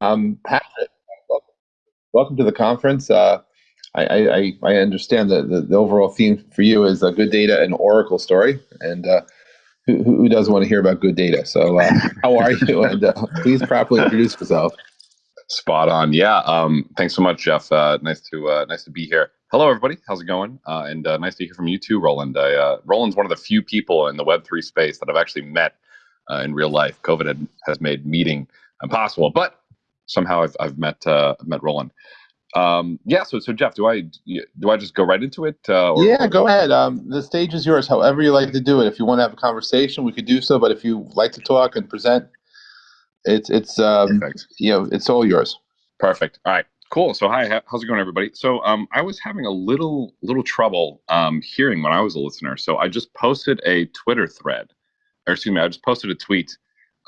Um, Patrick, welcome to the conference. Uh, I, I, I understand that the, the, overall theme for you is a good data and Oracle story, and uh, who, who doesn't want to hear about good data? So, uh, how are you? And uh, please properly introduce yourself. Spot on. Yeah. Um, thanks so much, Jeff. Uh, nice to uh, nice to be here. Hello, everybody. How's it going? And nice to hear from you too, Roland. I, uh, Roland's one of the few people in the Web three space that I've actually met in real life. COVID had, has made meeting impossible, but somehow I've, I've met met Roland. Um, yeah. So so Jeff, do I do I just go right into it? Or, yeah, go ahead. Um, the stage is yours. However you like to do it. If you want to have a conversation, we could do so. But if you like to talk and present, it's it's um, you know it's all yours. Perfect. All right. Cool. So hi, how's it going, everybody? So um, I was having a little little trouble um, hearing when I was a listener. So I just posted a Twitter thread, or excuse me, I just posted a tweet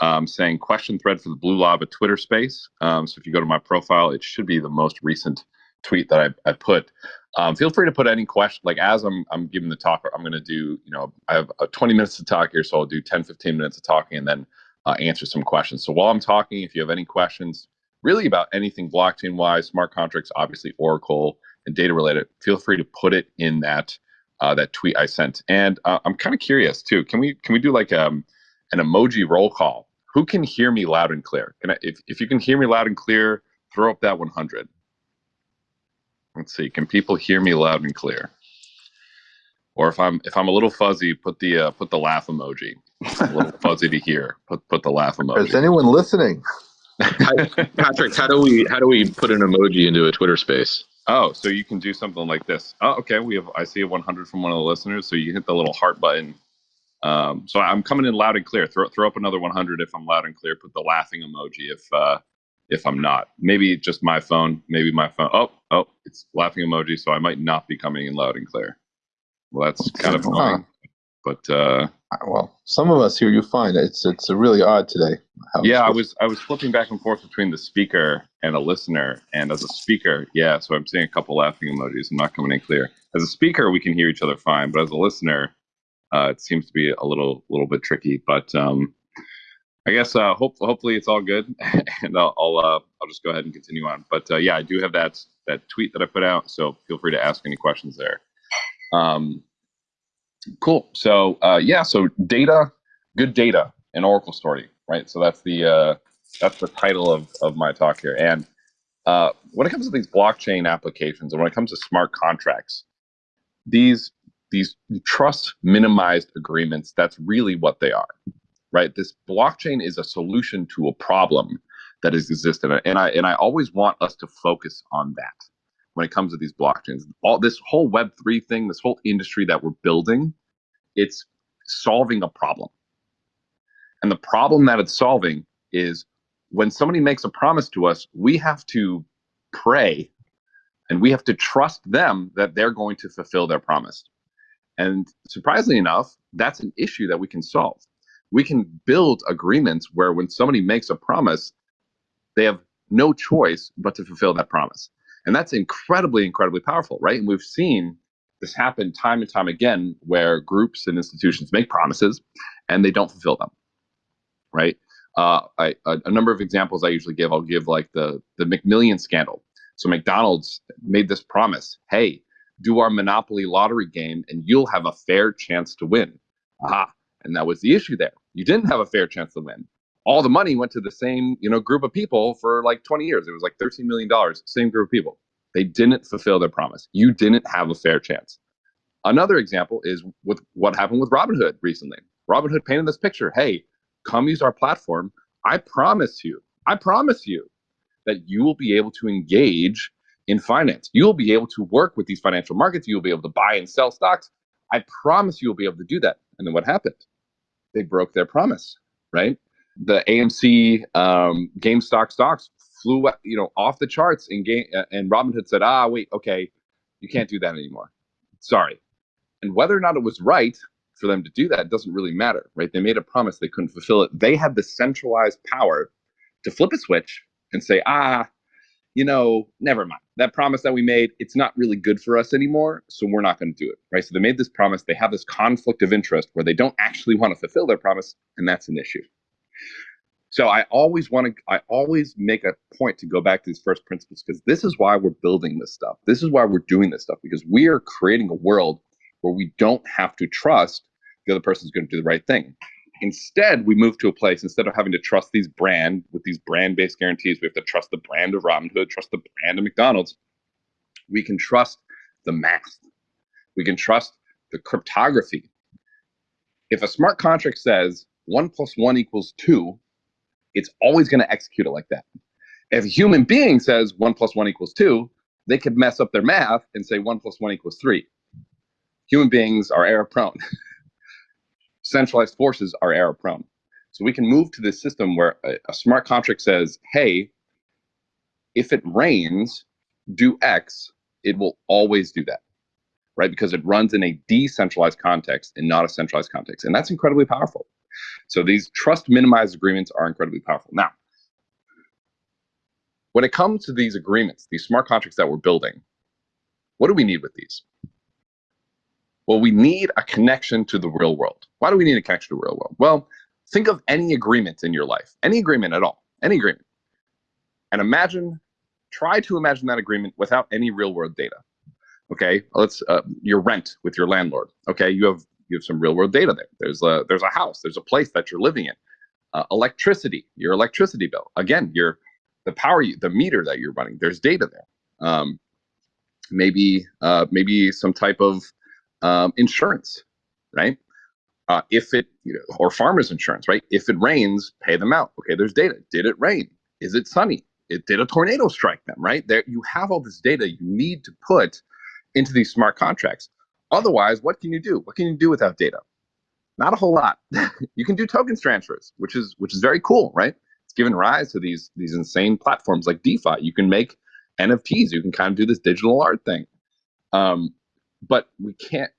um, saying question thread for the Blue Lava Twitter space. Um, so if you go to my profile, it should be the most recent tweet that I, I put. Um, feel free to put any question, like as I'm, I'm giving the talk, I'm going to do, you know, I have uh, 20 minutes to talk here. So I'll do 10, 15 minutes of talking and then uh, answer some questions. So while I'm talking, if you have any questions, really about anything blockchain wise, smart contracts, obviously Oracle and data related, feel free to put it in that uh, that tweet I sent. And uh, I'm kind of curious too. Can we can we do like um, an emoji roll call? Who can hear me loud and clear? Can I, if if you can hear me loud and clear, throw up that 100. Let's see. Can people hear me loud and clear? Or if I'm if I'm a little fuzzy, put the uh, put the laugh emoji. a little fuzzy to hear. Put put the laugh emoji. Is anyone listening? Patrick, how do we how do we put an emoji into a Twitter space? Oh, so you can do something like this. Oh, okay. We have I see a 100 from one of the listeners. So you hit the little heart button. Um, so I'm coming in loud and clear. Throw throw up another 100 if I'm loud and clear. Put the laughing emoji if uh, if I'm not. Maybe just my phone. Maybe my phone. Oh oh, it's laughing emoji. So I might not be coming in loud and clear. Well, that's kind of annoying. But uh, well, some of us here you find It's it's really odd today. yeah, I was I was flipping back and forth between the speaker and a listener, and as a speaker, yeah, so I'm seeing a couple laughing emojis. I'm not coming in clear. As a speaker, we can hear each other fine, but as a listener, uh, it seems to be a little little bit tricky. But um, I guess uh, hope, hopefully it's all good, and I'll I'll, uh, I'll just go ahead and continue on. But uh, yeah, I do have that that tweet that I put out, so feel free to ask any questions there. Um, Cool. So uh, yeah, so data, good data, an Oracle story, right? So that's the uh, that's the title of of my talk here. And uh, when it comes to these blockchain applications, and when it comes to smart contracts, these these trust minimized agreements, that's really what they are, right? This blockchain is a solution to a problem that has existed, and I and I always want us to focus on that when it comes to these blockchains. All this whole Web three thing, this whole industry that we're building, it's solving a problem. And the problem that it's solving is when somebody makes a promise to us, we have to pray and we have to trust them that they're going to fulfill their promise. And surprisingly enough, that's an issue that we can solve. We can build agreements where when somebody makes a promise, they have no choice but to fulfill that promise. And that's incredibly, incredibly powerful, right? And we've seen this happen time and time again where groups and institutions make promises and they don't fulfill them, right? Uh, I, a, a, number of examples I usually give, I'll give like the, the McMillions scandal. So McDonald's made this promise, hey, do our Monopoly lottery game and you'll have a fair chance to win. Aha. And that was the issue there. You didn't have a fair chance to win. All the money went to the same you know group of people for like 20 years. It was like 13 million dollars same group of people. They didn't fulfill their promise. You didn't have a fair chance. Another example is with what happened with robinhood recently. Robinhood painted this picture. Hey come use our platform. I promise you i promise you that you will be able to engage in finance you'll be able to work with these financial markets you'll be able to buy and sell stocks i promise you'll be able to do that and then what happened they broke their promise right the AMC um, GameStop stocks flew you know off the charts and game and Robinhood said, ah, wait, okay, you can't do that anymore. Sorry. And whether or not it was right for them to do that doesn't really matter, right? They made a promise they couldn't fulfill it. They had the centralized power to flip a switch and say, ah, you know, never mind. That promise that we made, it's not really good for us anymore, so we're not going to do it, right? So they made this promise. They have this conflict of interest where they don't actually want to fulfill their promise, and that's an issue. So I always want to, I always make a point to go back to these first principles because this is why we're building this stuff. This is why we're doing this stuff because we are creating a world where we don't have to trust the other person is going to do the right thing. Instead, we move to a place instead of having to trust these brand with these brand-based guarantees. We have to trust the brand of Robinhood, trust the brand of McDonald's. We can trust the math. We can trust the cryptography. If a smart contract says one plus one equals two, it's always going to execute it like that. If a human being says one plus one equals two, they could mess up their math and say one plus one equals three. Human beings are error prone. Centralized forces are error prone. So we can move to this system where a, a smart contract says, hey, if it rains, do X, it will always do that, right? Because it runs in a decentralized context and not a centralized context. And that's incredibly powerful. So these trust minimized agreements are incredibly powerful. Now, when it comes to these agreements, these smart contracts that we're building, what do we need with these? Well, we need a connection to the real world. Why do we need a connection to the real world? Well, think of any agreement in your life, any agreement at all, any agreement. And imagine, try to imagine that agreement without any real world data. Okay, let's uh, your rent with your landlord. Okay, you have you have some real world data there. There's a there's a house, there's a place that you're living in. Uh, electricity, your electricity bill. Again, your the power, the meter that you're running. There's data there. Um, maybe uh, maybe some type of um, insurance, right? Uh, if it you know, or farmers insurance, right? If it rains, pay them out. Okay, there's data. Did it rain? Is it sunny? It did a tornado strike them, right? There, you have all this data you need to put into these smart contracts. Otherwise, what can you do? What can you do without data? Not a whole lot. you can do tokens transfers, which is which is very cool, right? It's given rise to these these insane platforms like DeFi. You can make NFTs. You can kind of do this digital art thing. Um, but we can't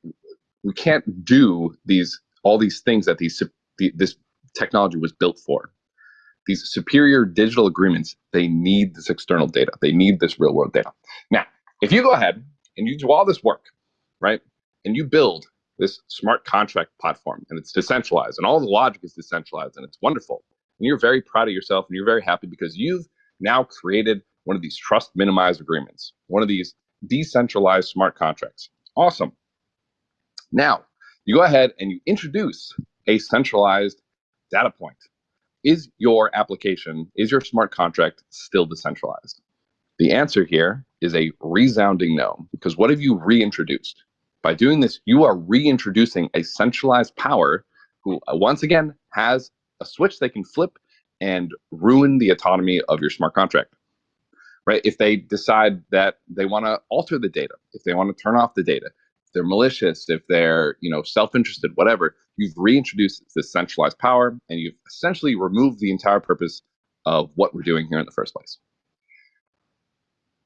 we can't do these all these things that these the, this technology was built for. These superior digital agreements, they need this external data. They need this real world data. Now, if you go ahead and you do all this work, right, and you build this smart contract platform and it's decentralized and all the logic is decentralized and it's wonderful, and you're very proud of yourself and you're very happy because you've now created one of these trust minimized agreements, one of these decentralized smart contracts. Awesome. Now, you go ahead and you introduce a centralized data point. Is your application, is your smart contract still decentralized? The answer here is a resounding no, because what have you reintroduced? By doing this, you are reintroducing a centralized power who, uh, once again, has a switch they can flip and ruin the autonomy of your smart contract right? If they decide that they want to alter the data, if they want to turn off the data, if they're malicious, if they're you know self-interested, whatever, you've reintroduced this centralized power, and you've essentially removed the entire purpose of what we're doing here in the first place.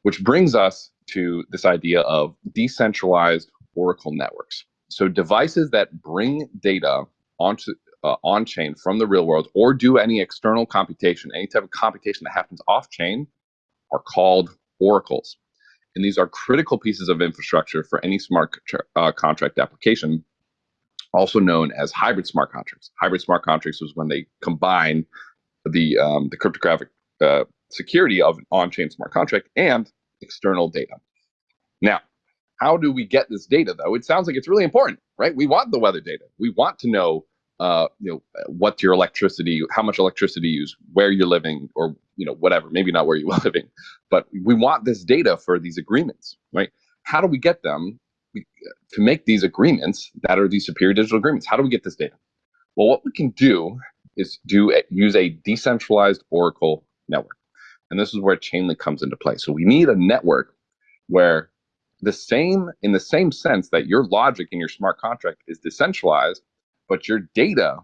Which brings us to this idea of decentralized Oracle networks. So devices that bring data onto uh, on chain from the real world or do any external computation, any type of computation that happens off chain are called oracles. And these are critical pieces of infrastructure for any smart uh, contract application, also known as hybrid smart contracts. Hybrid smart contracts was when they combine the, um, the cryptographic uh, security of an on-chain smart contract and external data. Now, how do we get this data though? It sounds like it's really important, right? We want the weather data. We want to know uh, you know, what your electricity, how much electricity you use, where you're living, or you know, whatever. Maybe not where you're living, but we want this data for these agreements, right? How do we get them to make these agreements that are these superior digital agreements? How do we get this data? Well, what we can do is do a, use a decentralized Oracle network, and this is where Chainlink comes into play. So we need a network where the same, in the same sense that your logic in your smart contract is decentralized but your data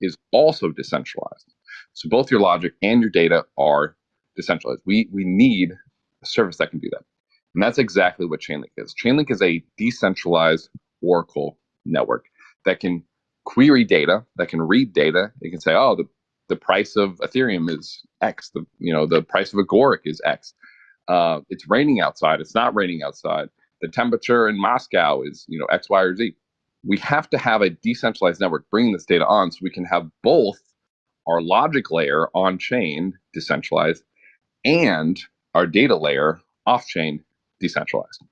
is also decentralized. So both your logic and your data are decentralized. We, we need a service that can do that. And that's exactly what Chainlink is. Chainlink is a decentralized Oracle network that can query data, that can read data. It can say, oh, the, the price of Ethereum is X. The, you know, the price of Agoric is X. Uh, it's raining outside. It's not raining outside. The temperature in Moscow is, you know, X, Y, or Z we have to have a decentralized network bringing this data on so we can have both our logic layer on chain decentralized and our data layer off chain decentralized.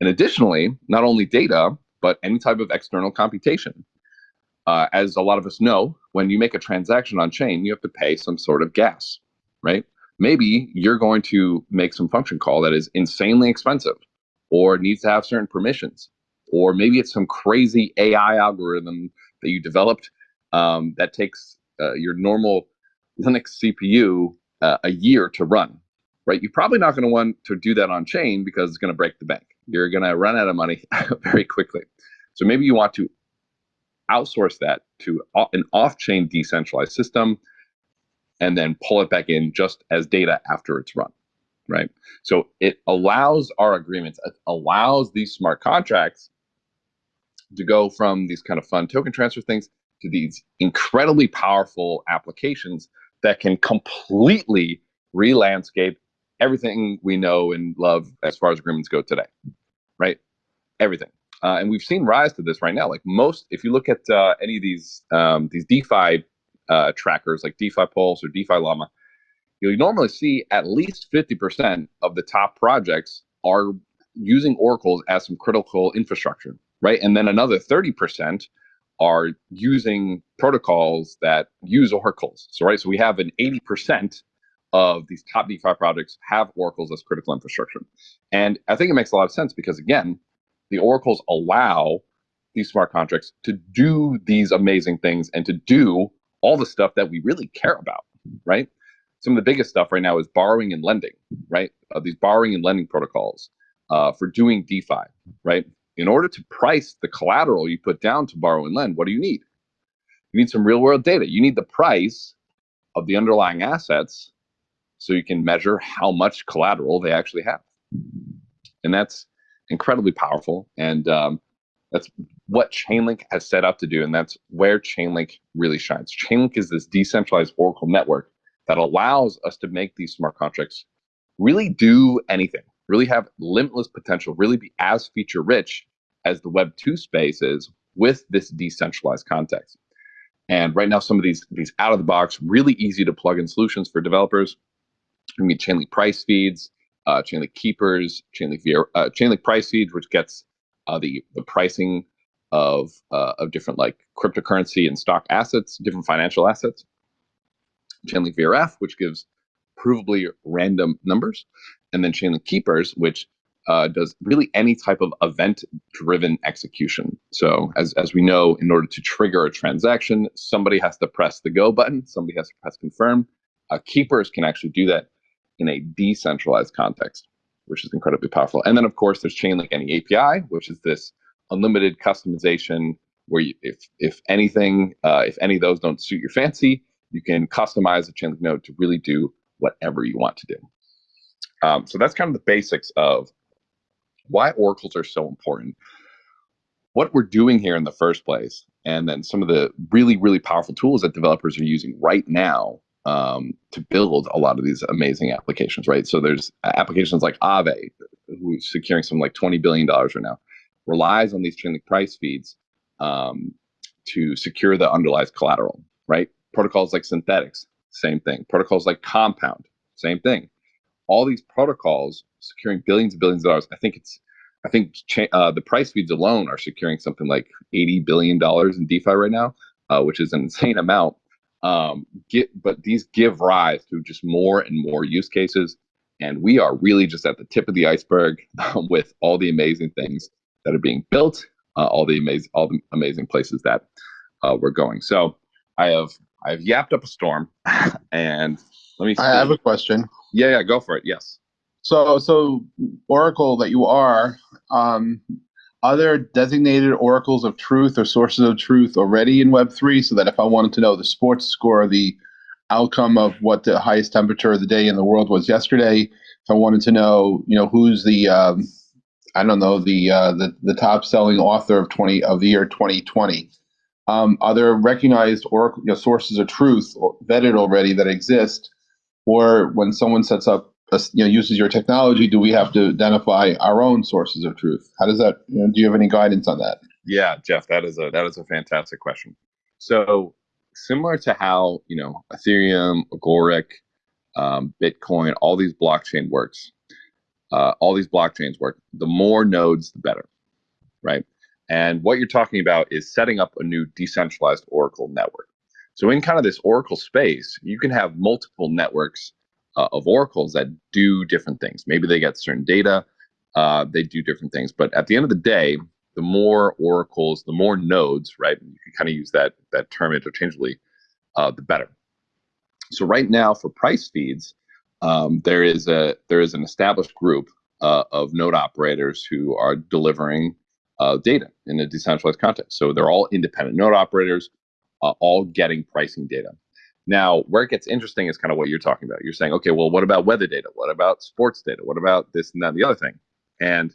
And additionally, not only data, but any type of external computation. Uh, as a lot of us know, when you make a transaction on chain, you have to pay some sort of gas, right? Maybe you're going to make some function call that is insanely expensive or needs to have certain permissions. Or maybe it's some crazy AI algorithm that you developed um, that takes uh, your normal Linux CPU uh, a year to run, right? You're probably not going to want to do that on chain because it's going to break the bank. You're going to run out of money very quickly. So maybe you want to outsource that to an off-chain decentralized system and then pull it back in just as data after it's run, right? So it allows our agreements, it allows these smart contracts to go from these kind of fun token transfer things to these incredibly powerful applications that can completely re-landscape everything we know and love as far as agreements go today, right? Everything. Uh, and we've seen rise to this right now. Like most, if you look at uh, any of these um, these DeFi uh, trackers, like DeFi Pulse or DeFi Llama, you'll normally see at least 50% of the top projects are using oracles as some critical infrastructure, right? And then another 30% are using protocols that use oracles. So, right, so we have an 80% of these top DeFi projects have oracles as critical infrastructure. And I think it makes a lot of sense because, again, the oracles allow these smart contracts to do these amazing things and to do all the stuff that we really care about, right? Some of the biggest stuff right now is borrowing and lending, right? Uh, these borrowing and lending protocols uh, for doing DeFi, right? In order to price the collateral you put down to borrow and lend, what do you need? You need some real world data. You need the price of the underlying assets so you can measure how much collateral they actually have. And that's incredibly powerful. And um, that's what Chainlink has set up to do. And that's where Chainlink really shines. Chainlink is this decentralized Oracle network that allows us to make these smart contracts really do anything, really have limitless potential, really be as feature rich as the Web 2 space is with this decentralized context. And right now, some of these these out of the box, really easy to plug in solutions for developers. We need Chainlink price feeds, uh, Chainlink keepers, Chainlink uh, Chainlink price feeds, which gets uh, the the pricing of uh, of different like cryptocurrency and stock assets, different financial assets. Chainlink VRF, which gives provably random numbers, and then Chainlink keepers, which uh, does really any type of event-driven execution. So as, as we know, in order to trigger a transaction, somebody has to press the go button, somebody has to press confirm. Uh, keepers can actually do that in a decentralized context, which is incredibly powerful. And then, of course, there's Chainlink Any API, which is this unlimited customization where you, if if anything, uh, if any of those don't suit your fancy, you can customize a Chainlink node to really do whatever you want to do. Um, so that's kind of the basics of why oracles are so important, what we're doing here in the first place, and then some of the really, really powerful tools that developers are using right now um, to build a lot of these amazing applications, right? So there's applications like Aave, who's securing some like $20 billion right now, relies on these Chainlink price feeds um, to secure the underlies collateral, right? Protocols like Synthetix, same thing. Protocols like Compound, same thing. All these protocols securing billions and billions of dollars. I think it's, I think uh, the price feeds alone are securing something like $80 billion in DeFi right now, uh, which is an insane amount. Um, get, but these give rise to just more and more use cases. And we are really just at the tip of the iceberg um, with all the amazing things that are being built, uh, all the amazing, all the amazing places that uh, we're going. So I have, I have yapped up a storm, and let me. See. I have a question. Yeah, yeah, go for it. Yes. So, so Oracle that you are, um, are there designated oracles of truth or sources of truth already in Web3 so that if I wanted to know the sports score, the outcome of what the highest temperature of the day in the world was yesterday, if I wanted to know, you know, who's the, um, I don't know, the, uh, the, the top selling author of 20 of the year 2020, um, are there recognized oracle you know, sources of truth vetted already that exist? Or when someone sets up you know, uses your technology, do we have to identify our own sources of truth? How does that? You know, do you have any guidance on that? Yeah, Jeff, that is a that is a fantastic question. So similar to how you know Ethereum, Agoric, um, Bitcoin, all these blockchain works. Uh, all these blockchains work. The more nodes, the better, right? And what you're talking about is setting up a new decentralized Oracle network. So in kind of this Oracle space, you can have multiple networks uh, of oracles that do different things. Maybe they get certain data, uh, they do different things. But at the end of the day, the more oracles, the more nodes, right? You can kind of use that that term interchangeably, uh, the better. So right now for price feeds, um, there is a there is an established group uh, of node operators who are delivering uh, data in a decentralized context. So they're all independent node operators, uh, all getting pricing data. Now, where it gets interesting is kind of what you're talking about. You're saying, okay, well, what about weather data? What about sports data? What about this and that and the other thing? And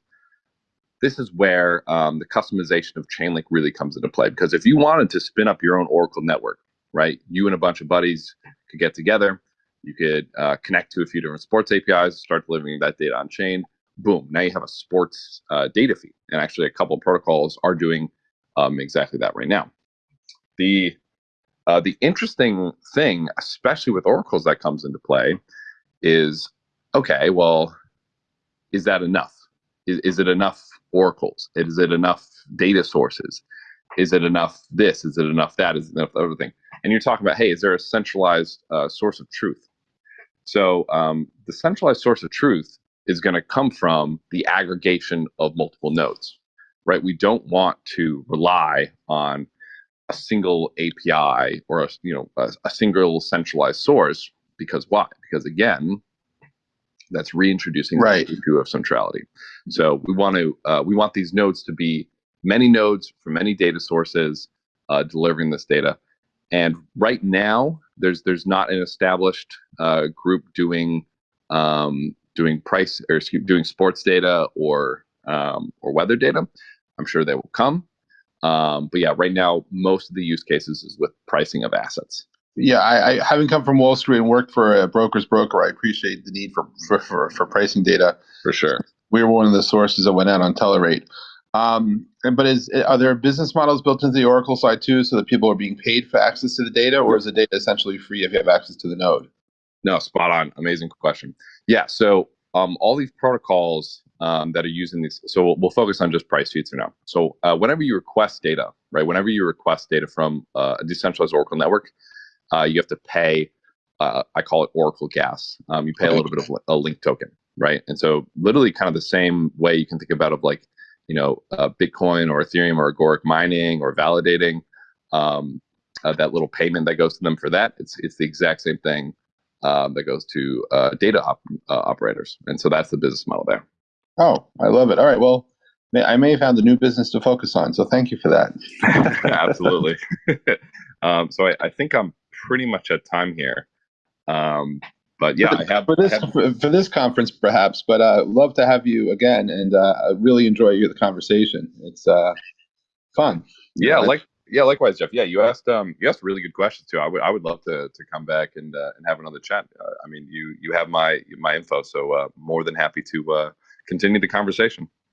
this is where um, the customization of Chainlink really comes into play. Because if you wanted to spin up your own Oracle network, right, you and a bunch of buddies could get together, you could uh, connect to a few different sports APIs, start delivering that data on chain. Boom! Now you have a sports uh, data feed, and actually, a couple of protocols are doing um, exactly that right now. The uh, the interesting thing, especially with oracles, that comes into play, is okay. Well, is that enough? Is, is it enough oracles? Is it enough data sources? Is it enough this? Is it enough that? Is it enough other thing? And you're talking about, hey, is there a centralized uh, source of truth? So um, the centralized source of truth is going to come from the aggregation of multiple nodes, right? We don't want to rely on a single API or a you know a, a single centralized source because why? Because again, that's reintroducing right. the issue of centrality. So we want to uh, we want these nodes to be many nodes from many data sources uh, delivering this data. And right now, there's there's not an established uh, group doing um, doing price or doing sports data or um, or weather data. I'm sure they will come. Um, but yeah, right now most of the use cases is with pricing of assets. Yeah, I, I having come from Wall Street and worked for a broker's broker, I appreciate the need for for, for, for pricing data. For sure, we were one of the sources that went out on Telerate. Um, but is are there business models built into the Oracle side too, so that people are being paid for access to the data, or is the data essentially free if you have access to the node? No, spot on. Amazing question. Yeah, so um, all these protocols um, that are using these. So we'll, we'll, focus on just price feeds for now. So uh, whenever you request data, right? Whenever you request data from uh, a decentralized Oracle network, uh, you have to pay. Uh, I call it Oracle gas. Um, you pay a little bit of a link token, right? And so literally, kind of the same way you can think about of like, you know, uh, Bitcoin or Ethereum or Agoric mining or validating. Um, uh, that little payment that goes to them for that, it's it's the exact same thing um, that goes to data op- operators, and so that's the business model there. Oh, I love it. All right. Well, I may have found a new business to focus on. So thank you for that. Absolutely. um, so I, I, think I'm pretty much at time here. Um, but yeah, for, I have for this have, for, for, this conference perhaps. But uh, love to have you again, and uh, I really enjoy the conversation. It's uh, fun. Yeah, like yeah, likewise, Jeff. Yeah, you asked um you asked really good questions too. I would I would love to to come back and uh, and have another chat. Uh, I mean, you you have my my info, so uh, more than happy to uh, continue the conversation.